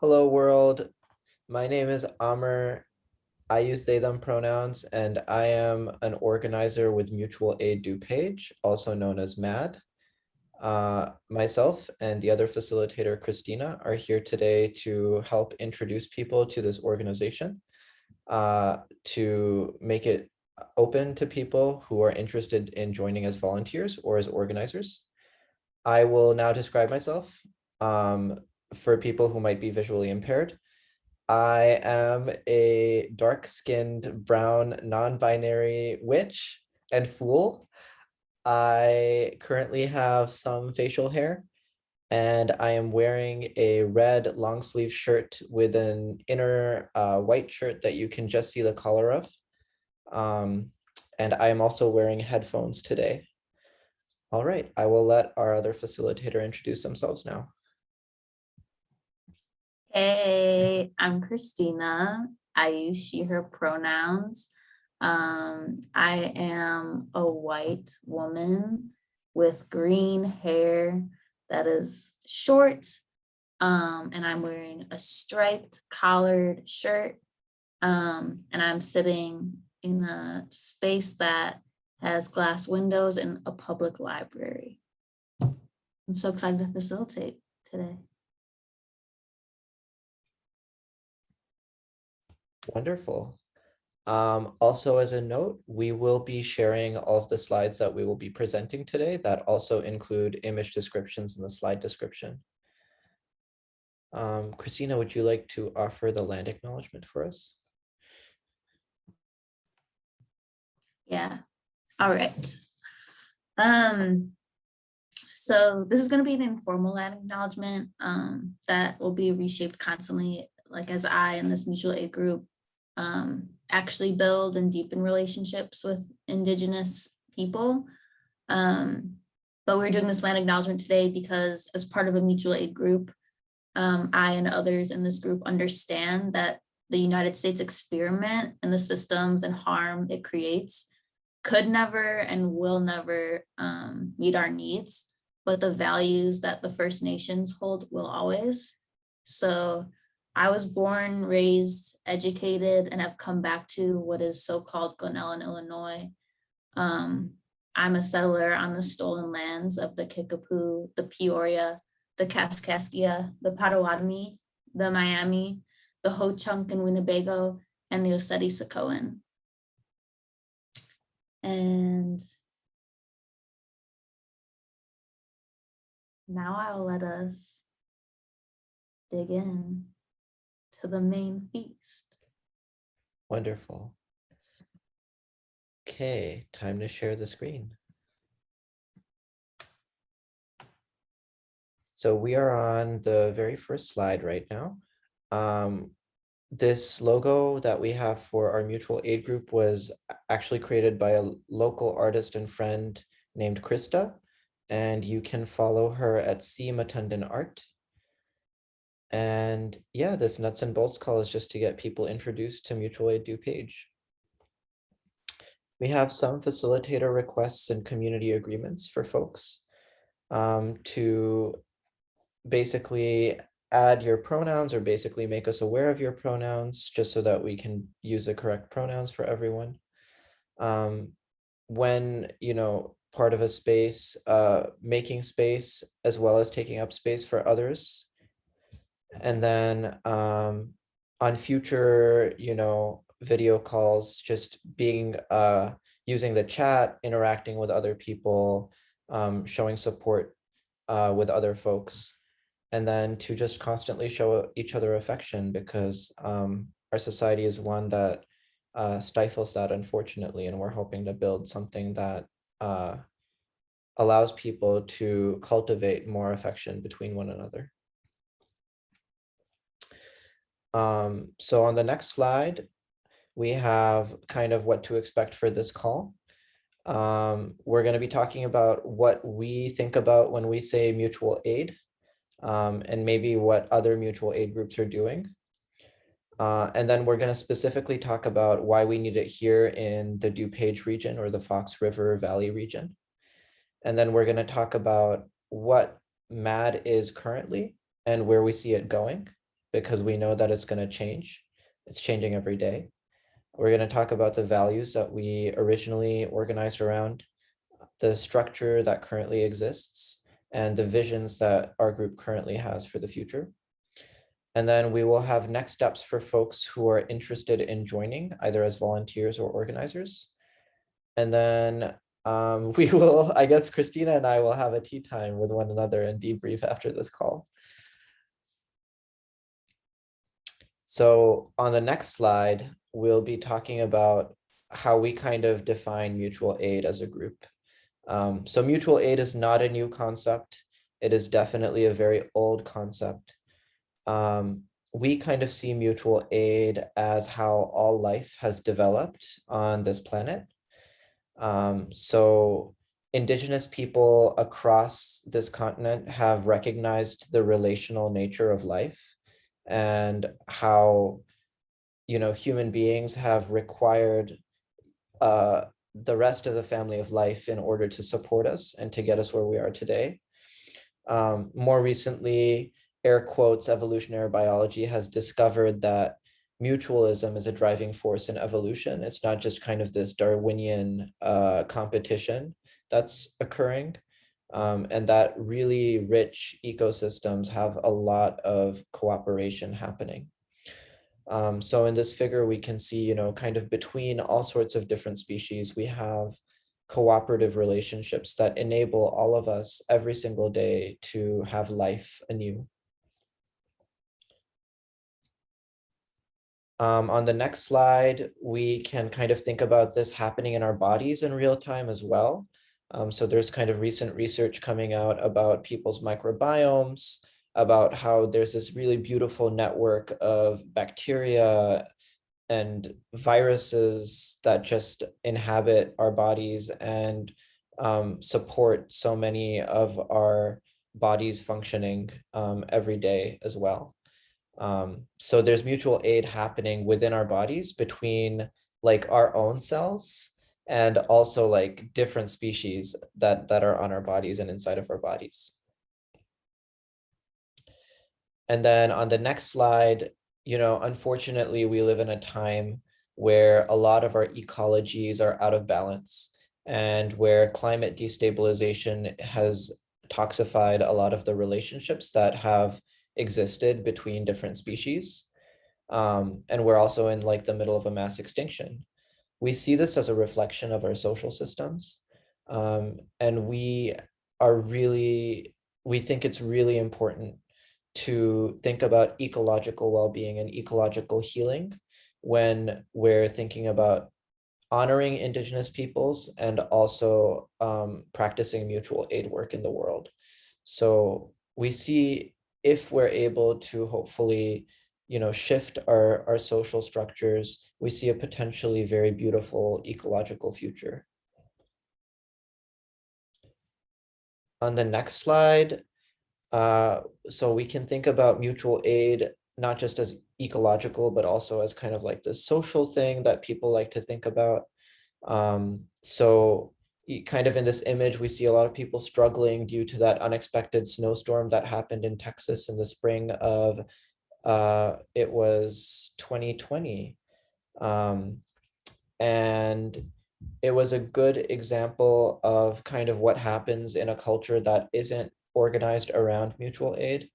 Hello world. My name is Amr. I use they them pronouns and I am an organizer with Mutual Aid DuPage, also known as MAD. Uh, myself and the other facilitator, Christina, are here today to help introduce people to this organization, uh, to make it open to people who are interested in joining as volunteers or as organizers. I will now describe myself. Um, for people who might be visually impaired. I am a dark-skinned brown non-binary witch and fool. I currently have some facial hair and I am wearing a red long sleeve shirt with an inner uh, white shirt that you can just see the color of. Um, and I am also wearing headphones today. All right, I will let our other facilitator introduce themselves now. Hey, I'm Christina. I use she, her pronouns. Um, I am a white woman with green hair that is short. Um, and I'm wearing a striped collared shirt. Um, and I'm sitting in a space that has glass windows in a public library. I'm so excited to facilitate today. Wonderful. Um, also as a note, we will be sharing all of the slides that we will be presenting today that also include image descriptions in the slide description. Um, Christina, would you like to offer the land acknowledgement for us? Yeah, all right. Um, so this is going to be an informal land acknowledgement um, that will be reshaped constantly, like as I and this mutual aid group um, actually build and deepen relationships with indigenous people. Um, but we're doing this land acknowledgement today because as part of a mutual aid group, um, I and others in this group understand that the United States experiment and the systems and harm it creates could never and will never um, meet our needs, but the values that the First Nations hold will always. So I was born, raised, educated, and have come back to what is so-called Glen Ellyn, Illinois. Um, I'm a settler on the stolen lands of the Kickapoo, the Peoria, the Kaskaskia, the Potawatomi, the Miami, the Ho-Chunk and Winnebago, and the Oceti-Sakowin. And now I'll let us dig in to the main feast. Wonderful. Okay, time to share the screen. So we are on the very first slide right now. Um, this logo that we have for our mutual aid group was actually created by a local artist and friend named Krista, and you can follow her at C Matundan Art. And yeah, this nuts and bolts call is just to get people introduced to Mutual Aid DuPage. We have some facilitator requests and community agreements for folks um, to basically add your pronouns or basically make us aware of your pronouns just so that we can use the correct pronouns for everyone. Um, when, you know, part of a space, uh, making space as well as taking up space for others and then um, on future, you know, video calls, just being uh, using the chat, interacting with other people, um, showing support uh, with other folks, and then to just constantly show each other affection because um, our society is one that uh, stifles that, unfortunately, and we're hoping to build something that uh, allows people to cultivate more affection between one another. Um, so on the next slide, we have kind of what to expect for this call. Um, we're going to be talking about what we think about when we say mutual aid um, and maybe what other mutual aid groups are doing. Uh, and then we're going to specifically talk about why we need it here in the DuPage region or the Fox River Valley region. And then we're going to talk about what MAD is currently and where we see it going because we know that it's going to change. It's changing every day. We're going to talk about the values that we originally organized around, the structure that currently exists, and the visions that our group currently has for the future. And then we will have next steps for folks who are interested in joining either as volunteers or organizers. And then um, we will, I guess Christina and I will have a tea time with one another and debrief after this call. So on the next slide, we'll be talking about how we kind of define mutual aid as a group. Um, so mutual aid is not a new concept. It is definitely a very old concept. Um, we kind of see mutual aid as how all life has developed on this planet. Um, so indigenous people across this continent have recognized the relational nature of life and how you know human beings have required uh, the rest of the family of life in order to support us and to get us where we are today. Um, more recently, air quotes, evolutionary biology has discovered that mutualism is a driving force in evolution. It's not just kind of this Darwinian uh, competition that's occurring. Um, and that really rich ecosystems have a lot of cooperation happening. Um, so in this figure, we can see, you know, kind of between all sorts of different species, we have cooperative relationships that enable all of us every single day to have life anew. Um, on the next slide, we can kind of think about this happening in our bodies in real time as well. Um, so there's kind of recent research coming out about people's microbiomes, about how there's this really beautiful network of bacteria and viruses that just inhabit our bodies and um, support so many of our bodies functioning um, every day as well. Um, so there's mutual aid happening within our bodies between like our own cells and also like different species that that are on our bodies and inside of our bodies. And then on the next slide, you know, unfortunately, we live in a time where a lot of our ecologies are out of balance and where climate destabilization has toxified a lot of the relationships that have existed between different species. Um, and we're also in like the middle of a mass extinction. We see this as a reflection of our social systems. Um, and we are really, we think it's really important to think about ecological well-being and ecological healing when we're thinking about honoring indigenous peoples and also um, practicing mutual aid work in the world. So we see if we're able to hopefully you know, shift our, our social structures, we see a potentially very beautiful ecological future. On the next slide, uh, so we can think about mutual aid, not just as ecological, but also as kind of like the social thing that people like to think about. Um, so kind of in this image, we see a lot of people struggling due to that unexpected snowstorm that happened in Texas in the spring of, uh, it was 2020. Um, and it was a good example of kind of what happens in a culture that isn't organized around mutual aid.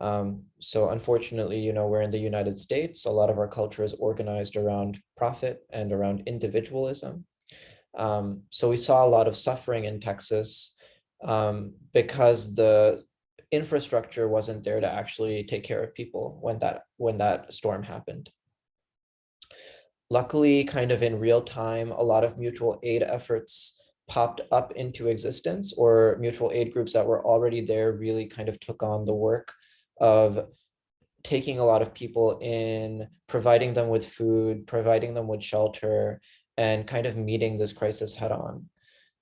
Um, so unfortunately, you know, we're in the United States, a lot of our culture is organized around profit and around individualism. Um, so we saw a lot of suffering in Texas um, because the infrastructure wasn't there to actually take care of people when that when that storm happened. Luckily, kind of in real time, a lot of mutual aid efforts popped up into existence or mutual aid groups that were already there really kind of took on the work of taking a lot of people in, providing them with food, providing them with shelter, and kind of meeting this crisis head on,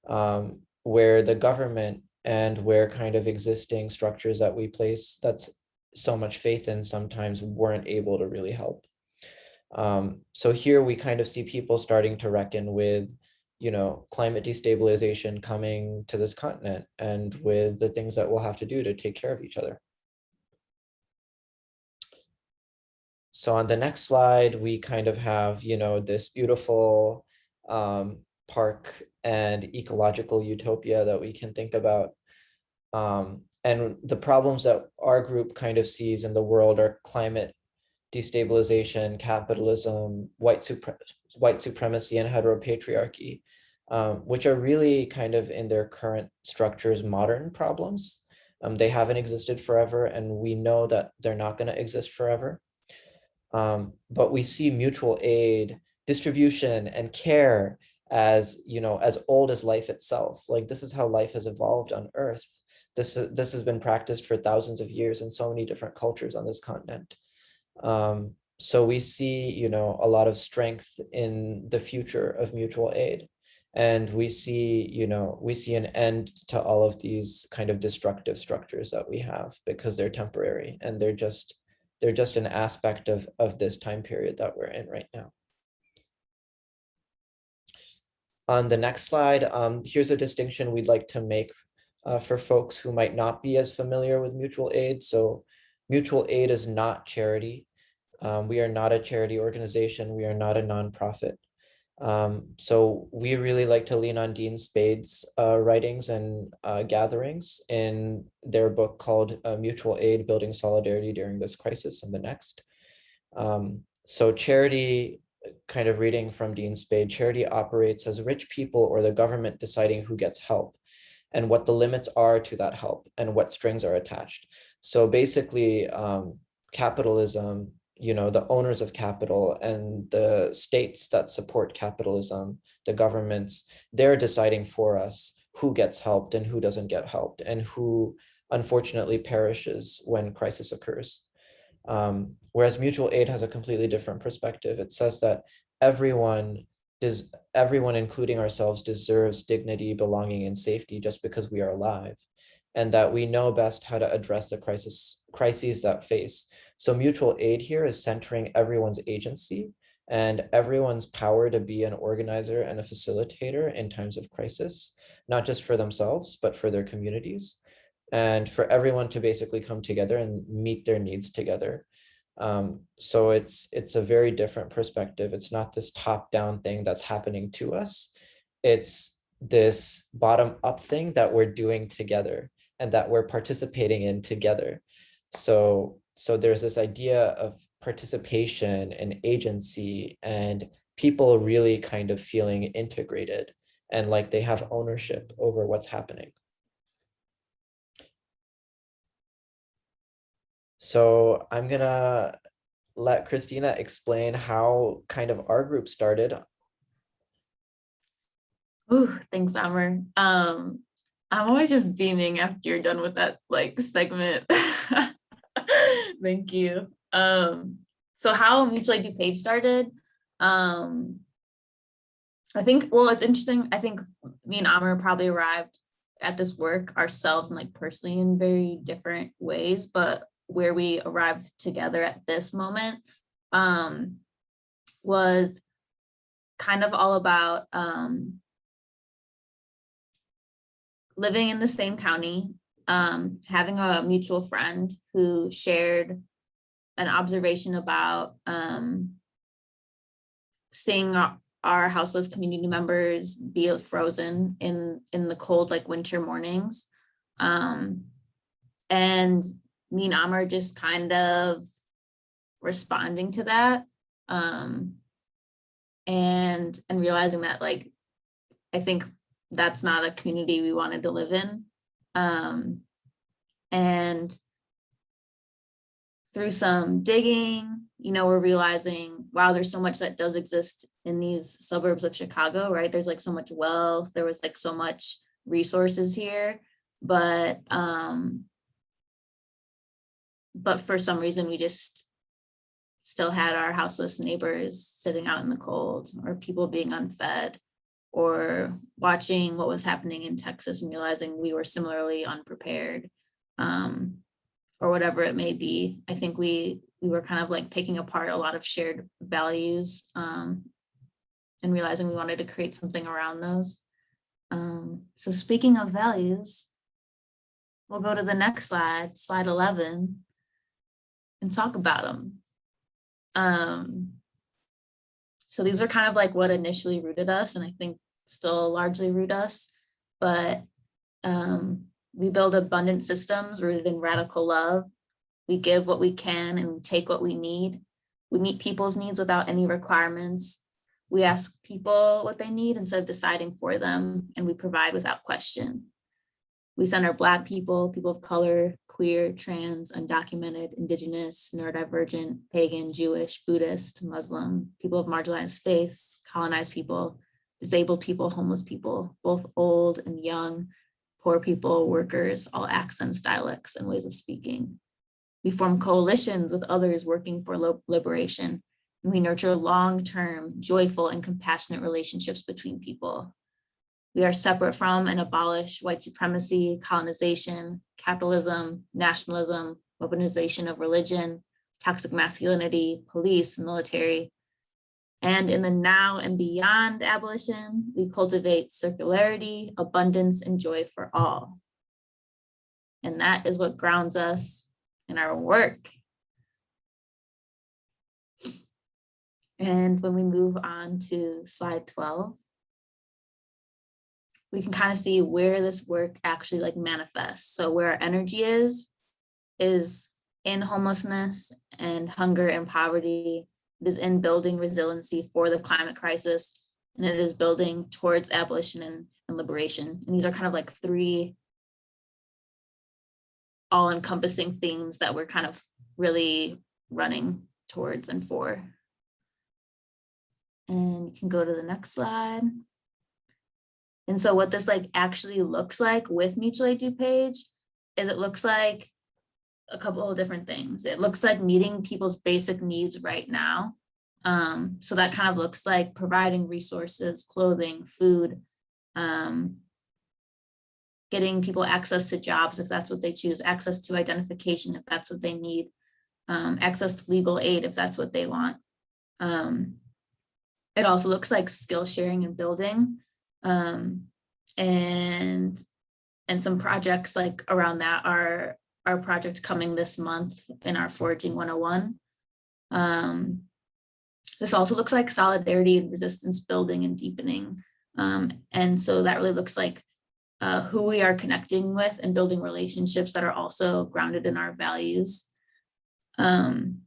um, where the government and where kind of existing structures that we place that's so much faith in sometimes weren't able to really help. Um, so here we kind of see people starting to reckon with, you know, climate destabilization coming to this continent and with the things that we'll have to do to take care of each other. so on the next slide, we kind of have, you know, this beautiful um, park and ecological utopia that we can think about. Um, and the problems that our group kind of sees in the world are climate destabilization, capitalism, white, supre white supremacy, and heteropatriarchy, um, which are really kind of in their current structures modern problems. Um, they haven't existed forever, and we know that they're not going to exist forever. Um, but we see mutual aid, distribution, and care as you know as old as life itself. Like this is how life has evolved on Earth. This this has been practiced for thousands of years in so many different cultures on this continent. Um, so we see, you know, a lot of strength in the future of mutual aid. And we see, you know, we see an end to all of these kind of destructive structures that we have because they're temporary and they're just they're just an aspect of, of this time period that we're in right now. On the next slide, um, here's a distinction we'd like to make uh, for folks who might not be as familiar with mutual aid. So mutual aid is not charity. Um, we are not a charity organization. We are not a nonprofit. Um, so we really like to lean on Dean Spade's uh, writings and uh, gatherings in their book called uh, Mutual Aid, Building Solidarity During This Crisis and the Next. Um, so charity, kind of reading from Dean Spade, charity operates as rich people or the government deciding who gets help and what the limits are to that help and what strings are attached. So basically, um, capitalism you know, the owners of capital and the states that support capitalism, the governments, they're deciding for us who gets helped and who doesn't get helped and who unfortunately perishes when crisis occurs. Um, whereas mutual aid has a completely different perspective. It says that everyone does everyone, including ourselves, deserves dignity, belonging, and safety just because we are alive, and that we know best how to address the crisis crises that face. So mutual aid here is centering everyone's agency and everyone's power to be an organizer and a facilitator in times of crisis, not just for themselves, but for their communities and for everyone to basically come together and meet their needs together. Um, so it's it's a very different perspective. It's not this top down thing that's happening to us. It's this bottom up thing that we're doing together and that we're participating in together. So so there's this idea of participation and agency and people really kind of feeling integrated and like they have ownership over what's happening. So I'm gonna let Christina explain how kind of our group started. Oh, thanks, Amr. Um, I'm always just beaming after you're done with that like segment. Thank you. Um, so how Mutual Aid DuPage started, um, I think, well, it's interesting. I think me and Amr probably arrived at this work ourselves and like personally in very different ways, but where we arrived together at this moment um, was kind of all about um, living in the same county um, having a mutual friend who shared an observation about um, seeing our, our, houseless community members be frozen in in the cold like winter mornings um, and me and Amr just kind of responding to that um, and and realizing that like I think that's not a community we wanted to live in um, and through some digging, you know, we're realizing, wow, there's so much that does exist in these suburbs of Chicago, right? There's like so much wealth, there was like so much resources here, but um, but for some reason we just still had our houseless neighbors sitting out in the cold or people being unfed or watching what was happening in Texas and realizing we were similarly unprepared um, or whatever it may be. I think we we were kind of like picking apart a lot of shared values um, and realizing we wanted to create something around those. Um, so speaking of values, we'll go to the next slide, slide 11, and talk about them. Um, so these are kind of like what initially rooted us and I think still largely root us, but um, we build abundant systems rooted in radical love. We give what we can and we take what we need. We meet people's needs without any requirements. We ask people what they need instead of deciding for them, and we provide without question. We center Black people, people of color, queer, trans, undocumented, indigenous, neurodivergent, pagan, Jewish, Buddhist, Muslim, people of marginalized faiths, colonized people, disabled people, homeless people, both old and young, poor people, workers, all accents, dialects, and ways of speaking. We form coalitions with others working for liberation, and we nurture long-term, joyful, and compassionate relationships between people. We are separate from and abolish white supremacy, colonization, capitalism, nationalism, weaponization of religion, toxic masculinity, police, military. And in the now and beyond abolition, we cultivate circularity, abundance, and joy for all. And that is what grounds us in our work. And when we move on to slide 12, we can kind of see where this work actually like manifests. So where our energy is, is in homelessness and hunger and poverty. It is in building resiliency for the climate crisis, and it is building towards abolition and, and liberation. And these are kind of like three all encompassing themes that we're kind of really running towards and for. And you can go to the next slide. And so what this like actually looks like with mutual aid DuPage is it looks like a couple of different things. It looks like meeting people's basic needs right now. Um, so that kind of looks like providing resources, clothing, food, um, getting people access to jobs if that's what they choose, access to identification if that's what they need, um, access to legal aid if that's what they want. Um, it also looks like skill sharing and building. Um, and and some projects like around that are our project coming this month in our Foraging 101. Um, this also looks like solidarity and resistance building and deepening. Um, and so that really looks like uh, who we are connecting with and building relationships that are also grounded in our values. Um,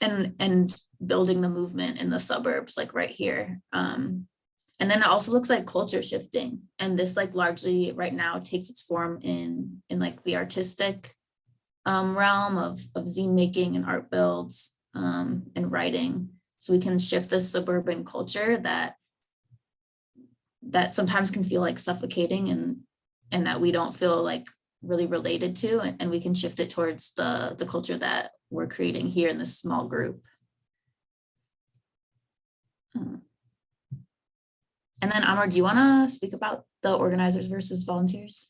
and, and building the movement in the suburbs, like right here. Um, and then it also looks like culture shifting. And this like largely right now takes its form in, in like the artistic um, realm of, of zine making and art builds um, and writing. So we can shift this suburban culture that that sometimes can feel like suffocating and and that we don't feel like really related to and, and we can shift it towards the the culture that we're creating here in this small group. Uh, and then Amr, do you want to speak about the organizers versus volunteers?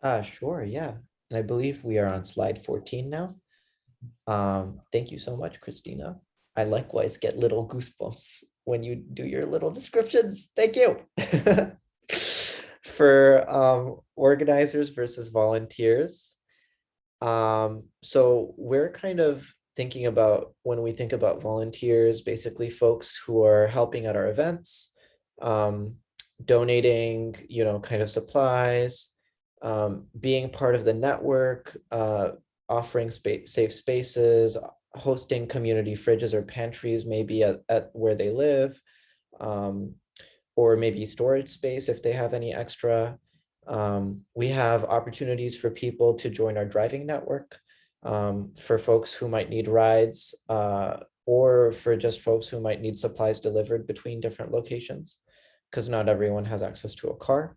Uh, sure, yeah. And I believe we are on slide 14 now. Um, thank you so much, Christina. I likewise get little goosebumps when you do your little descriptions. Thank you. For um, organizers versus volunteers. Um, so we're kind of thinking about when we think about volunteers, basically folks who are helping at our events, um, donating, you know, kind of supplies, um, being part of the network, uh, offering space, safe spaces, hosting community fridges or pantries, maybe at, at where they live, um, or maybe storage space if they have any extra. Um, we have opportunities for people to join our driving network um, for folks who might need rides uh, or for just folks who might need supplies delivered between different locations because not everyone has access to a car.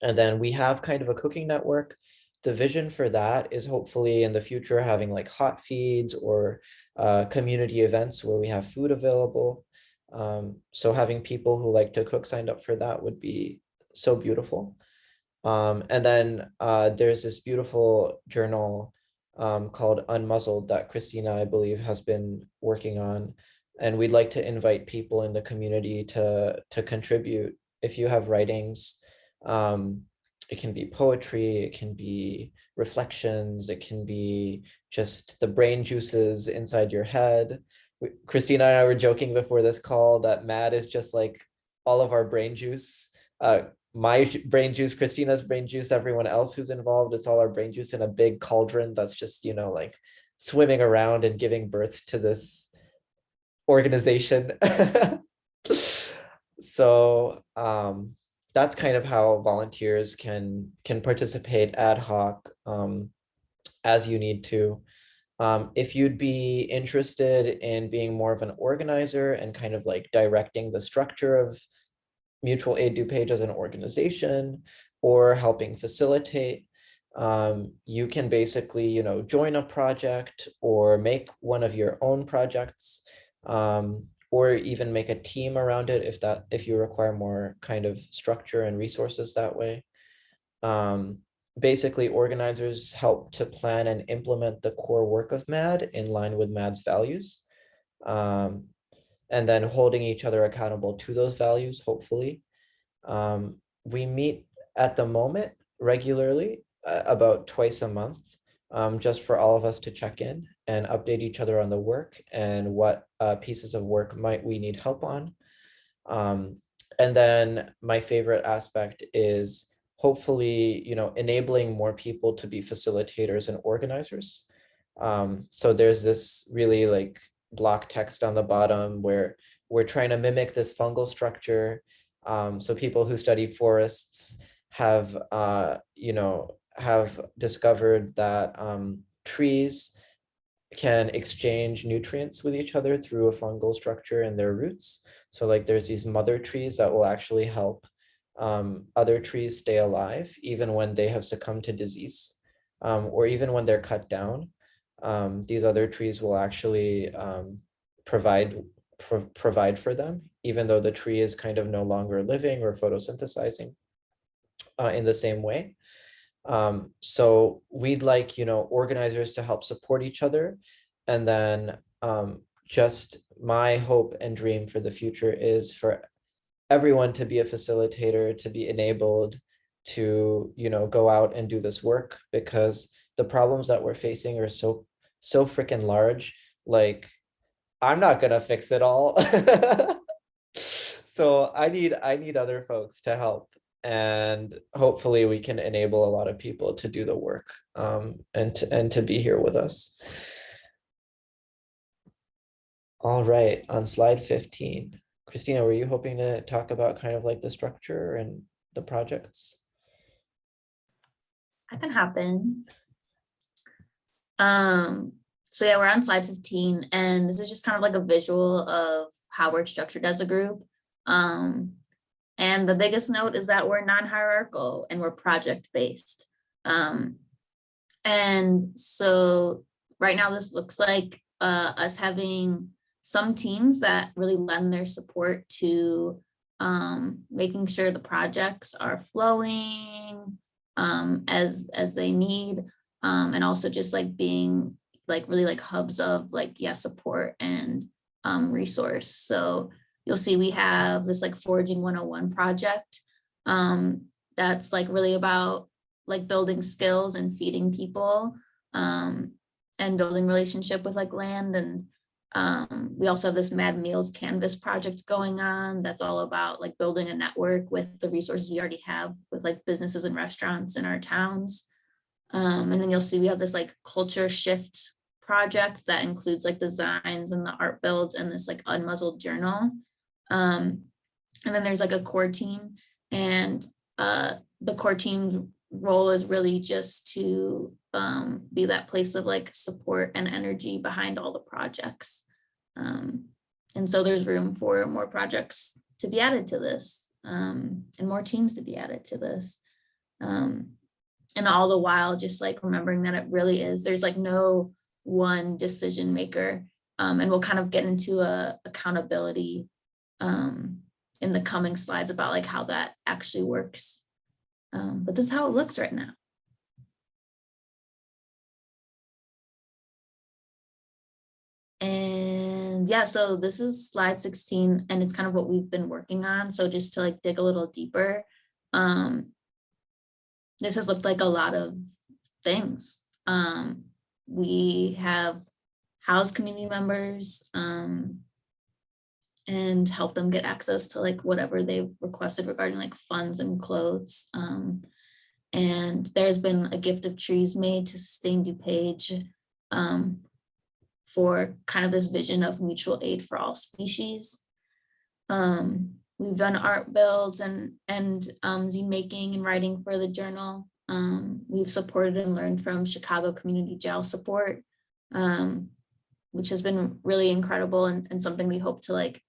And then we have kind of a cooking network the vision for that is hopefully in the future having like hot feeds or uh, community events where we have food available. Um, so having people who like to cook signed up for that would be so beautiful. Um, and then uh, there's this beautiful journal um, called Unmuzzled that Christina, I believe, has been working on. And we'd like to invite people in the community to, to contribute if you have writings um, it can be poetry, it can be reflections, it can be just the brain juices inside your head. We- Christina and I were joking before this call that Mad is just like all of our brain juice. Uh, my brain juice, Christina's brain juice, everyone else who's involved, it's all our brain juice in a big cauldron that's just, you know, like swimming around and giving birth to this organization. So um, that's kind of how volunteers can can participate ad hoc um, as you need to. Um, if you'd be interested in being more of an organizer and kind of like directing the structure of mutual aid DuPage as an organization or helping facilitate, um, you can basically, you know, join a project or make one of your own projects. Um, or even make a team around it if that if you require more kind of structure and resources that way. Um, basically, organizers help to plan and implement the core work of MAD in line with MAD's values. Um, and then holding each other accountable to those values, hopefully. Um, we meet at the moment regularly, uh, about twice a month, um, just for all of us to check in and update each other on the work and what uh, pieces of work might we need help on. Um, and then my favorite aspect is hopefully, you know, enabling more people to be facilitators and organizers. Um, so there's this really like block text on the bottom where we're trying to mimic this fungal structure. Um, so people who study forests have, uh, you know, have discovered that um, trees can exchange nutrients with each other through a fungal structure in their roots. So like there's these mother trees that will actually help um, other trees stay alive even when they have succumbed to disease um, or even when they're cut down. Um, these other trees will actually um, provide pro provide for them, even though the tree is kind of no longer living or photosynthesizing uh, in the same way. Um, so we'd like, you know, organizers to help support each other. And then um, just my hope and dream for the future is for everyone to be a facilitator, to be enabled to, you know, go out and do this work because the problems that we're facing are so, so freaking large. Like, I'm not gonna fix it all. So I need, I need other folks to help and hopefully we can enable a lot of people to do the work um, and to, and to be here with us. All right, on slide 15, Christina, were you hoping to talk about kind of like the structure and the projects? I can hop in. Um, so yeah, we're on slide fifteen, and this is just kind of like a visual of how we're structured as a group. Um, and the biggest note is that we're non-hierarchical and we're project-based. Um, and so right now this looks like uh, us having some teams that really lend their support to um, making sure the projects are flowing um, as as they need, um, and also just like being like really like hubs of like yeah support and um, resource. So you'll see we have this like foraging 101 project um, that's like really about like building skills and feeding people um, and building relationship with like land and um, we also have this Mad Meals Canvas project going on that's all about like building a network with the resources we already have with like businesses and restaurants in our towns. Um, and then you'll see we have this like culture shift project that includes like designs and the art builds and this like unmuzzled journal. Um, and then there's like a core team and uh, the core team's role is really just to um, be that place of like support and energy behind all the projects. Um, and so there's room for more projects to be added to this um, and more teams to be added to this. Um, and all the while, just like remembering that it really is, there's like no one decision maker. Um, and we'll kind of get into a accountability um, in the coming slides about like how that actually works. Um, but this is how it looks right now. And yeah, so this is slide 16 and it's kind of what we've been working on. So just to like dig a little deeper, um, this has looked like a lot of things. Um, we have housed community members, um, and help them get access to like whatever they've requested regarding like funds and clothes. Um, and there's been a gift of trees made to sustain DuPage um, for kind of this vision of mutual aid for all species. Um, we've done art builds and and um, zine making and writing for the journal. Um, we've supported and learned from Chicago Community Jail Support, um, which has been really incredible and, and something we hope to like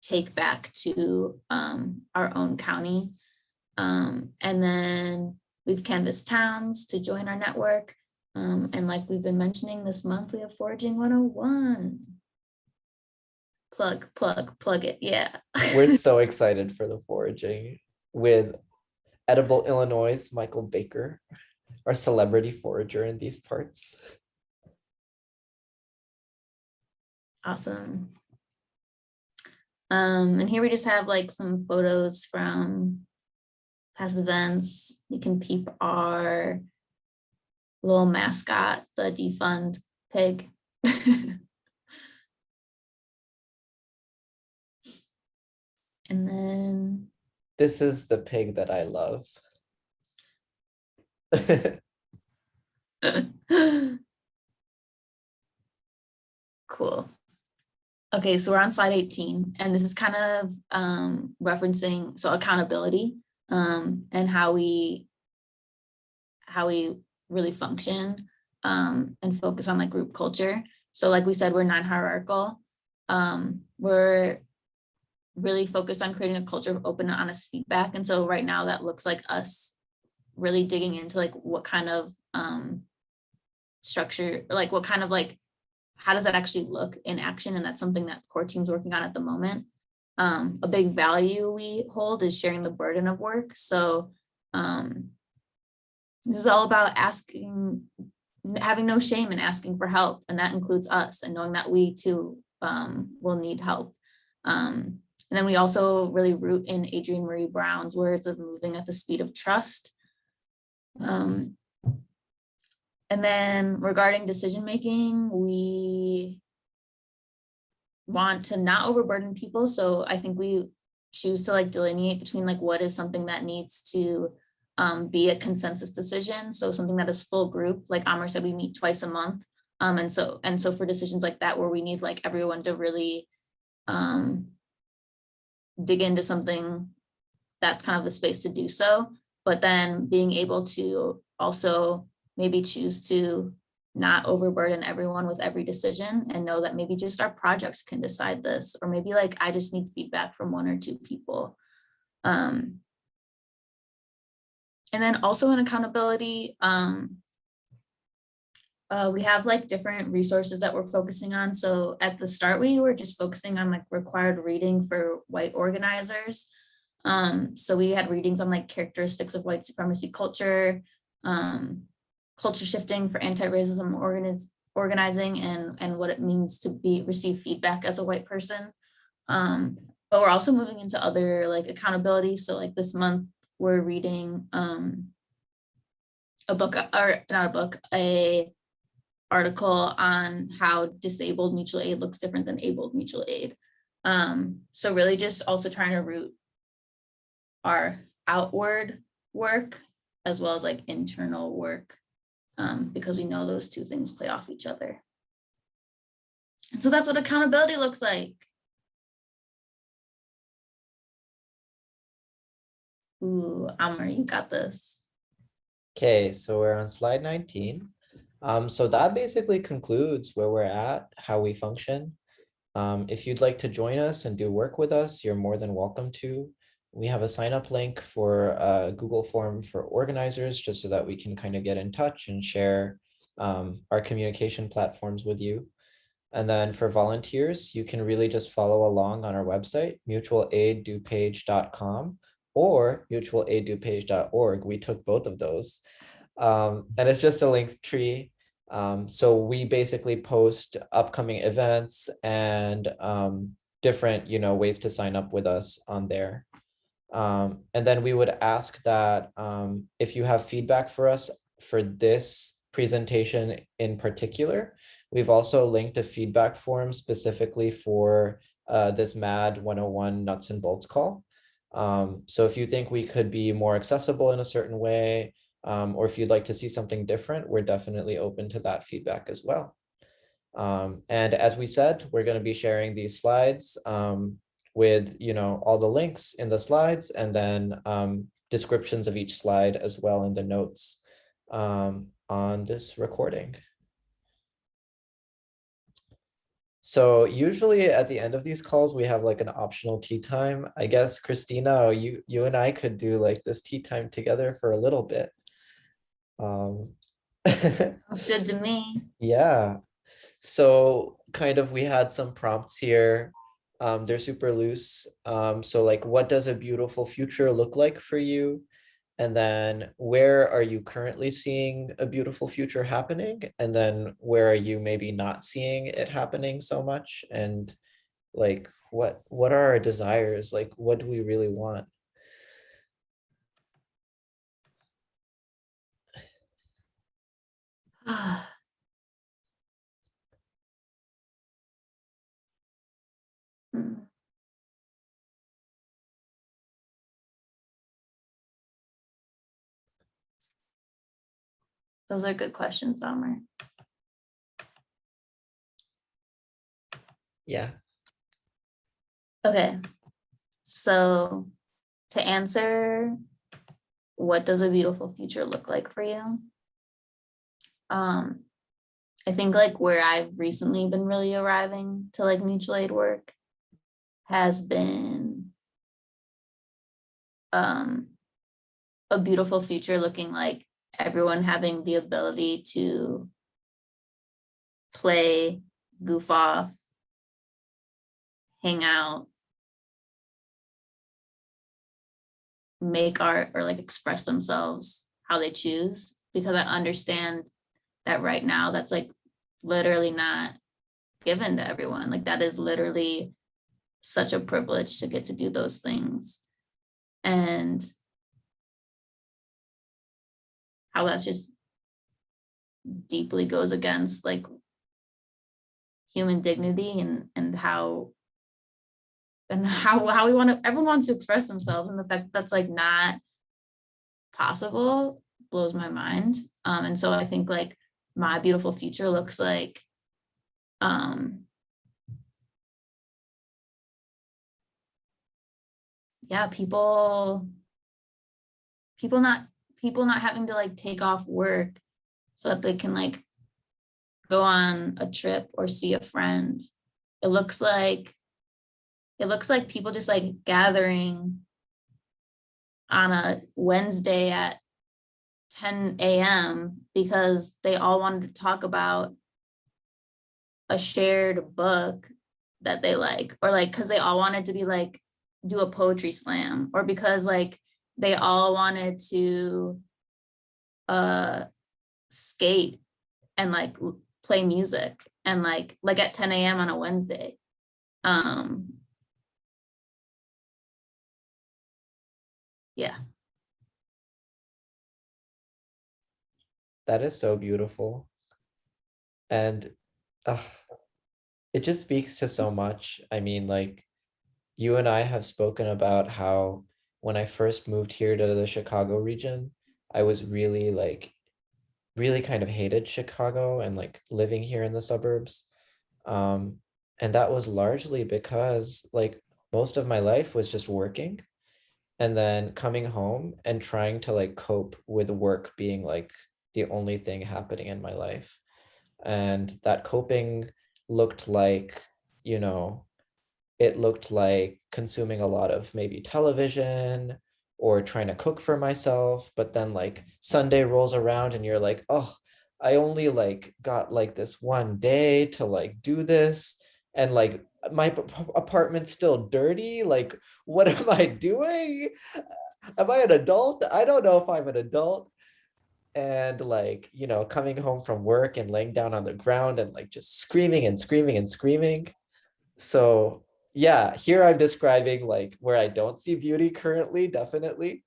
take back to um, our own county. Um, and then we've canvassed towns to join our network. Um, and like we've been mentioning this month, we have Foraging 101. Plug, plug, plug it, yeah. We're so excited for the foraging with Edible Illinois, Michael Baker, our celebrity forager in these parts. Awesome. Um, and here we just have like some photos from past events. You can peep our little mascot, the defund pig. and then This is the pig that I love. Cool. Okay, so we're on slide 18, and this is kind of um, referencing, so accountability um, and how we how we really function um, and focus on like group culture. So like we said, we're non-hierarchical. Um, we're really focused on creating a culture of open and honest feedback. And so right now that looks like us really digging into like what kind of um, structure, like what kind of like how does that actually look in action? And that's something that core team's working on at the moment. Um, a big value we hold is sharing the burden of work. So um, this is all about asking, having no shame in asking for help. And that includes us and knowing that we too um, will need help. Um, and then we also really root in Adrienne Maree Brown's words of moving at the speed of trust. Um, and then regarding decision making, we want to not overburden people. So I think we choose to like delineate between like what is something that needs to um, be a consensus decision. So something that is full group, like Amr said, we meet twice a month. Um, and so and so for decisions like that, where we need like everyone to really um, dig into something that's kind of the space to do so, but then being able to also maybe choose to not overburden everyone with every decision and know that maybe just our projects can decide this, or maybe like I just need feedback from one or two people. Um, and then also in accountability, um, uh, we have like different resources that we're focusing on. So at the start, we were just focusing on like required reading for white organizers. Um, so we had readings on like characteristics of white supremacy culture, um, culture shifting for anti-racism organiz organizing and, and what it means to be receive feedback as a white person. Um, but we're also moving into other like accountability. So like this month, we're reading um, a book or not a book, a article on how disabled mutual aid looks different than abled mutual aid. Um, so really just also trying to root our outward work as well as like internal work um, because we know those two things play off each other. And so that's what accountability looks like. Ooh, Amr, you got this. Okay, so we're on slide 19. Um, so that basically concludes where we're at, how we function. Um, if you'd like to join us and do work with us, you're more than welcome to. We have a sign up link for a Google form for organizers, just so that we can kind of get in touch and share um, our communication platforms with you. And then for volunteers, you can really just follow along on our website, mutualaid.dupage.com or mutualaid.dupage.org. We took both of those. Um, and it's just a link tree. Um, so we basically post upcoming events and um, different, you know, ways to sign up with us on there. Um, and then we would ask that um, if you have feedback for us for this presentation in particular, we've also linked a feedback form specifically for uh, this MAD 101 nuts and bolts call. Um, so if you think we could be more accessible in a certain way, um, or if you'd like to see something different, we're definitely open to that feedback as well. Um, and as we said, we're going to be sharing these slides um, with, you know, all the links in the slides and then um, descriptions of each slide as well in the notes um, on this recording. So usually at the end of these calls, we have like an optional tea time. I guess Christina, you you and I could do like this tea time together for a little bit. Um, good to me. yeah. So kind of we had some prompts here. Um, they're super loose. Um, so like, what does a beautiful future look like for you? And then where are you currently seeing a beautiful future happening? And then where are you maybe not seeing it happening so much? And like, what, what are our desires? Like, what do we really want? Hmm. Those are good questions, Summer. Yeah, Okay, so to answer, what does a beautiful future look like for you? Um, I think like where I've recently been really arriving to like mutual aid work has been um, a beautiful future looking like everyone having the ability to play, goof off, hang out, make art or like express themselves how they choose because I understand that right now that's like literally not given to everyone. Like that is literally such a privilege to get to do those things. And how that's just deeply goes against like human dignity and and how and how how we want to everyone wants to express themselves and the fact that that's like not possible blows my mind um and so i think like my beautiful future looks like um yeah people people not people not having to like take off work so that they can like go on a trip or see a friend. It looks like it looks like people just like gathering on a Wednesday at 10 a.m. because they all wanted to talk about a shared book that they like, or like, cause they all wanted to be like, do a poetry slam, or because like they all wanted to uh skate and like play music and like like at 10 a.m. on a Wednesday. Um yeah that is so beautiful. And uh, it just speaks to so much. I mean, like you and I have spoken about how when I first moved here to the Chicago region, I was really like, really kind of hated Chicago and like living here in the suburbs. Um, and that was largely because like most of my life was just working and then coming home and trying to like cope with work being like the only thing happening in my life. And that coping looked like, you know, it looked like consuming a lot of maybe television or trying to cook for myself. But then like Sunday rolls around and you're like, oh, I only like got like this one day to like do this. And like my apartment's still dirty. Like, what am I doing? Am I an adult? I don't know if I'm an adult. And like, you know, coming home from work and laying down on the ground and like just screaming and screaming and screaming. So yeah, here I'm describing like where I don't see beauty currently, definitely.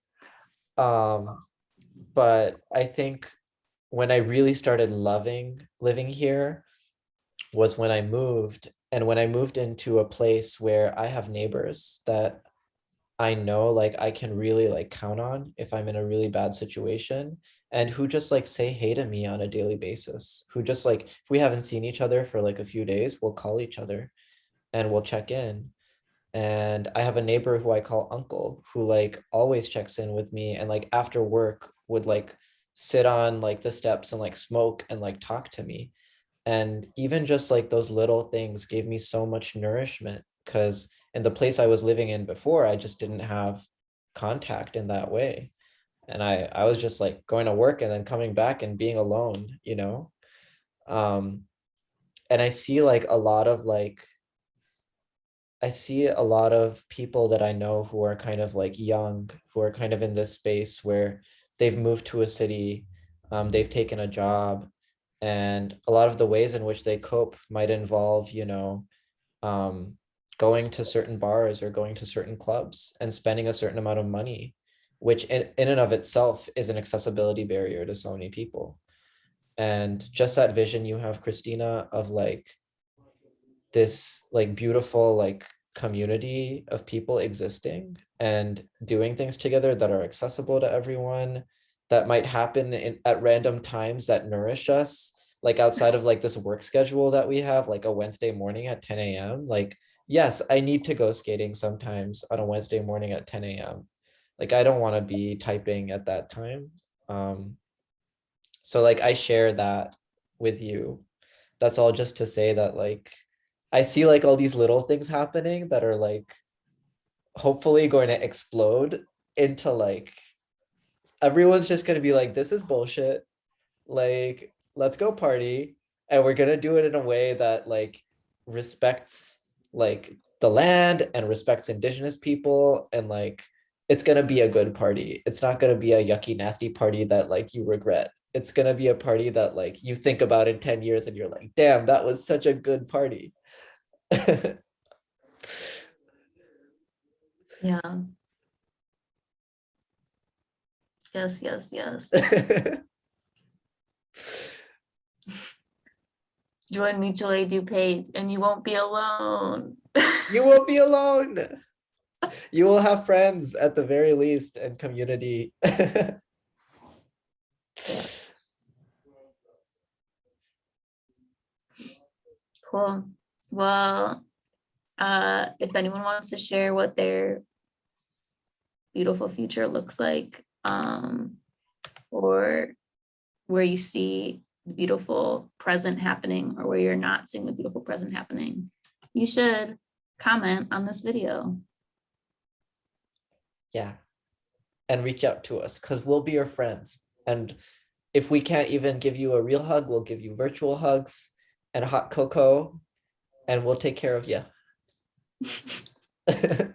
Um, but I think when I really started loving living here was when I moved and when I moved into a place where I have neighbors that I know like I can really like count on if I'm in a really bad situation and who just like say hey to me on a daily basis, who just like if we haven't seen each other for like a few days, we'll call each other and we'll check in. And I have a neighbor who I call uncle who like always checks in with me and like after work would like sit on like the steps and like smoke and like talk to me. And even just like those little things gave me so much nourishment because in the place I was living in before, I just didn't have contact in that way. And I, I was just like going to work and then coming back and being alone, you know? Um, and I see like a lot of like, I see a lot of people that I know who are kind of like young, who are kind of in this space where they've moved to a city, um, they've taken a job, and a lot of the ways in which they cope might involve, you know, um, going to certain bars or going to certain clubs and spending a certain amount of money, which in, in and of itself is an accessibility barrier to so many people. And just that vision you have, Christina, of like this like beautiful like community of people existing and doing things together that are accessible to everyone that might happen in, at random times that nourish us like outside of like this work schedule that we have like a wednesday morning at 10 a.m like yes i need to go skating sometimes on a wednesday morning at 10 a.m like i don't want to be typing at that time. Um so like i share that with you. That's all just to say that like I see like all these little things happening that are like hopefully going to explode into like everyone's just going to be like this is bullshit. Like let's go party. And we're going to do it in a way that like respects like the land and respects indigenous people and like it's going to be a good party it's not going to be a yucky nasty party that like you regret it's going to be a party that like you think about in 10 years and you're like damn that was such a good party Yeah. Yes, yes, yes. Join mutual aid DuPage and you won't be alone. you won't be alone. You will have friends at the very least and community. Cool. Well, uh, if anyone wants to share what their beautiful future looks like, um, or where you see the beautiful present happening or where you're not seeing the beautiful present happening, you should comment on this video. Yeah. And reach out to us because we'll be your friends. And if we can't even give you a real hug, we'll give you virtual hugs and hot cocoa and we'll take care of you.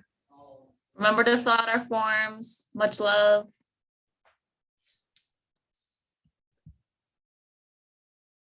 Remember to fill out our forms. Much love.